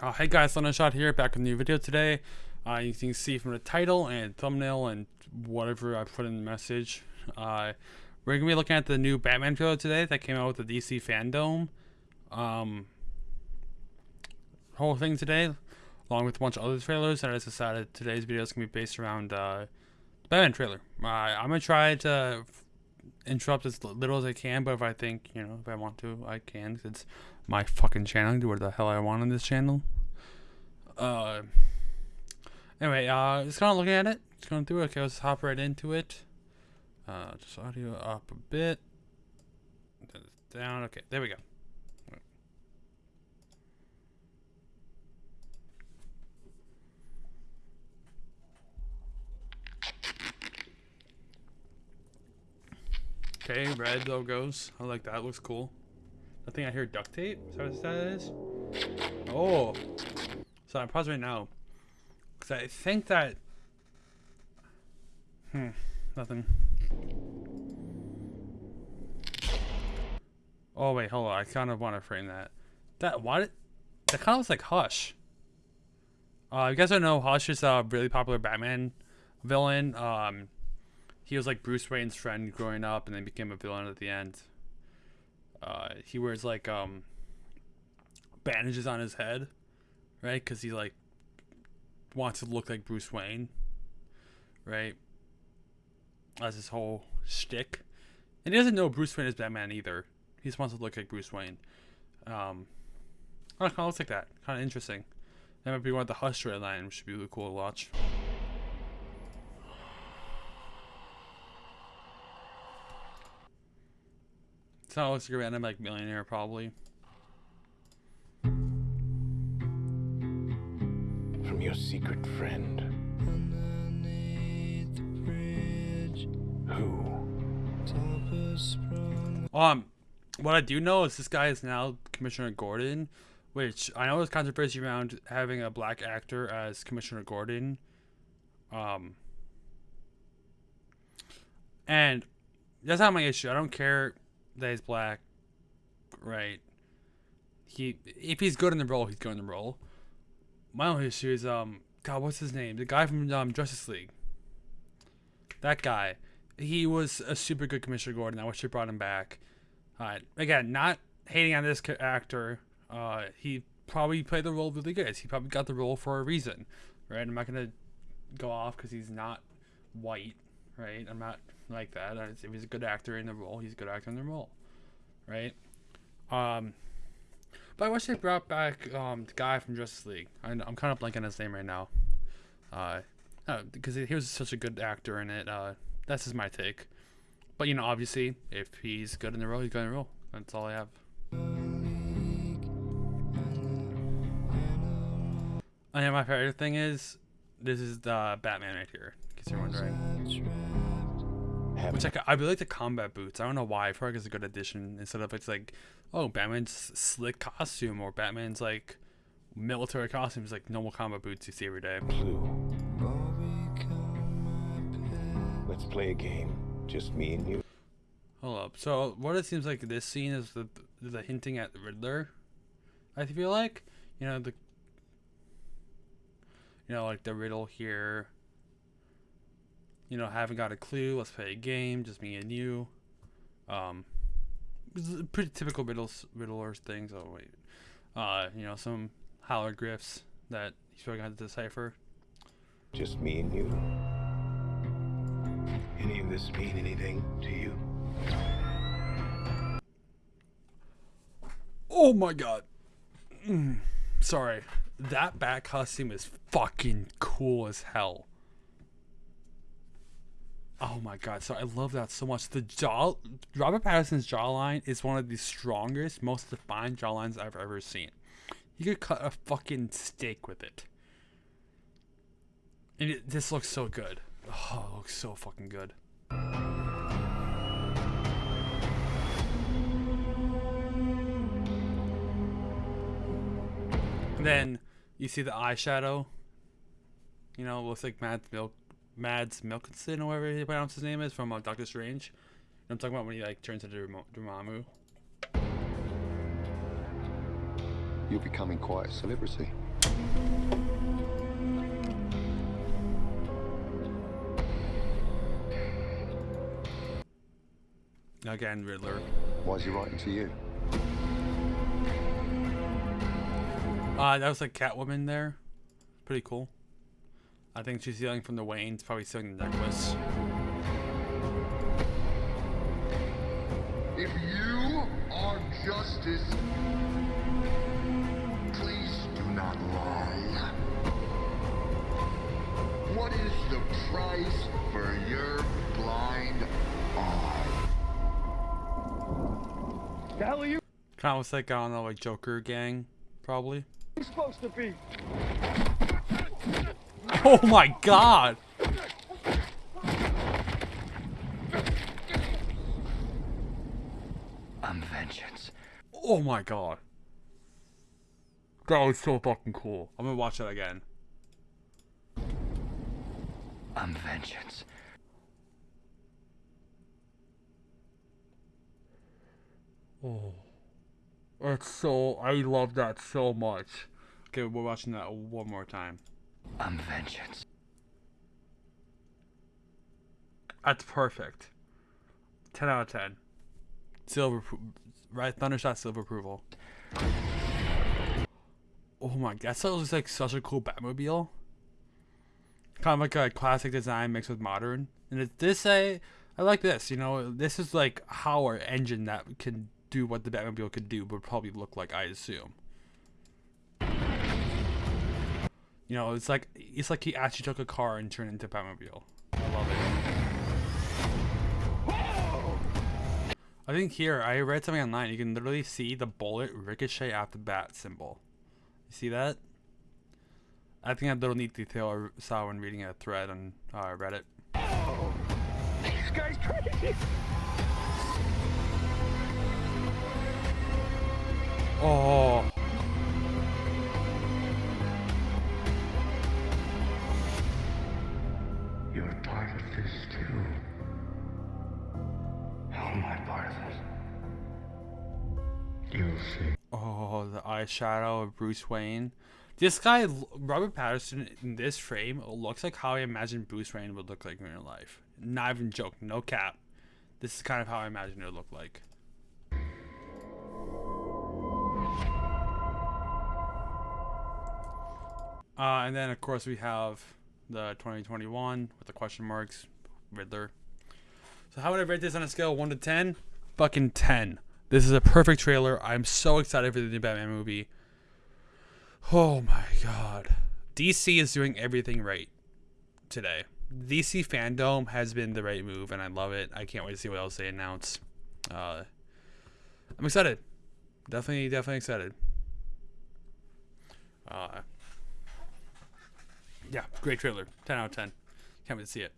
Uh, hey guys, Shot here, back with a new video today. Uh, you can see from the title and thumbnail and whatever I put in the message. Uh, we're going to be looking at the new Batman trailer today that came out with the DC fandom. Um, whole thing today, along with a bunch of other trailers that I decided today's video is going to be based around uh, the Batman trailer. Uh, I'm going to try to interrupt as little as I can, but if I think, you know, if I want to, I can. It's my fucking channel, do what the hell I want on this channel. Uh, anyway, uh, just kind of looking at it, just going through it. Okay, let's hop right into it. Uh, just audio up a bit, down. Okay, there we go. Okay, red logos. I like that. Looks cool. I think I hear duct tape. Is that what that is? Oh. So I'm pausing right now. Because I think that... Hmm. Nothing. Oh, wait. Hold on. I kind of want to frame that. That... What? That kind of looks like Hush. Uh, you guys don't know, Hush is a really popular Batman villain. Um, he was like Bruce Wayne's friend growing up and then became a villain at the end. Uh, he wears like um, bandages on his head, right? Because he like wants to look like Bruce Wayne, right? As his whole shtick, and he doesn't know Bruce Wayne is Batman either. He just wants to look like Bruce Wayne. Um, it kind of looks like that. Kind of interesting. That might be one of the Hush line, which should be really cool to watch. It's not looks like a random like millionaire probably. From your secret friend. Who? Um, what I do know is this guy is now Commissioner Gordon, which I know there's controversy around having a black actor as Commissioner Gordon. Um, and that's not my issue. I don't care that he's black, right? He if he's good in the role, he's good in the role. My only issue is um God, what's his name? The guy from um, Justice League. That guy. He was a super good Commissioner Gordon. I wish they brought him back. Uh, again, not hating on this actor. Uh, he probably played the role really good. He probably got the role for a reason, right? I'm not gonna go off because he's not white, right? I'm not like that. If he's a good actor in the role, he's a good actor in the role, right? Um, but I wish they brought back um, the guy from Justice League. I, am kind of blanking his name right now. Uh, because he was such a good actor in it. Uh, that's just my take. But you know, obviously, if he's good in the role, he's good in the role. That's all I have. And my favorite thing is, this is the Batman right here. In case you're wondering. Which I, I really like the combat boots. I don't know why. I feel like it's a good addition instead of it's like, oh, Batman's slick costume or Batman's like military costumes, like normal combat boots you see every day. Blue. Let's play a game. Just me and you. Hold up. So what it seems like this scene is the the hinting at the Riddler. I feel like you know the you know like the riddle here you know, haven't got a clue. Let's play a game, just me and you. Um, pretty typical riddles, riddlers things. Oh wait, uh, you know, some hieroglyphs that he's probably going to have to decipher. Just me and you. Any of this mean anything to you? Oh my god. Mm, sorry. That bat costume is fucking cool as hell. Oh my god! So I love that so much. The jaw, Robert Pattinson's jawline is one of the strongest, most defined jawlines I've ever seen. You could cut a fucking steak with it, and it, this looks so good. Oh, it looks so fucking good. And then you see the eyeshadow. You know, looks like Matt Milk Mads Mikkelsen or whatever he pronounced his name is from uh, Doctor Strange. I'm talking about when he like turns into Dormammu. You're becoming quite a celebrity. Again, Riddler. Why is he writing to you? Uh, that was like Catwoman there. Pretty cool. I think she's stealing from the Waynes, probably stealing the necklace. If you are justice, please do not lie. What is the price for your blind eye? The hell are you Kind of looks like, I don't know, like Joker gang, probably. supposed to be? Oh my god! I'm vengeance. Oh my god. That was so fucking cool. I'm gonna watch that again. I'm vengeance. Oh. It's so, I love that so much. Okay, we're watching that one more time. I'm vengeance. That's perfect. 10 out of 10. Silver, appro- right? Thundershot silver approval. Oh my god, that looks like such a cool Batmobile. Kind of like a classic design mixed with modern. And it, this, I, I like this, you know, this is like how our engine that can do what the Batmobile could do would probably look like, I assume. You know, it's like, it's like he actually took a car and turned it into a Batmobile. I love it. I think here I read something online. You can literally see the bullet ricochet off the bat symbol. You see that? I think that little neat detail I saw when reading a thread on uh, Reddit. This guy's crazy. Oh, part of this too. How am I part of? You'll see. oh, the eyeshadow of Bruce Wayne. This guy, Robert Pattinson, in this frame looks like how I imagine Bruce Wayne would look like in real life. Not even joke, no cap. This is kind of how I imagine it would look like. Uh, and then of course we have the 2021 with the question marks, Riddler. So how would I rate this on a scale of one to ten? Fucking ten. This is a perfect trailer. I'm so excited for the new Batman movie. Oh my god. DC is doing everything right today. DC fandom has been the right move, and I love it. I can't wait to see what else they announce. Uh, I'm excited. Definitely, definitely excited. Uh, yeah, great trailer. 10 out of 10. Can't wait to see it.